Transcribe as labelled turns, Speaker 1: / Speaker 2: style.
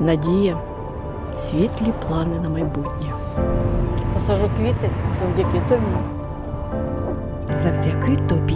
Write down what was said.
Speaker 1: надія, світлі плани на майбутнє.
Speaker 2: Посажу квіти завдяки тобі.
Speaker 3: Завдяки тобі.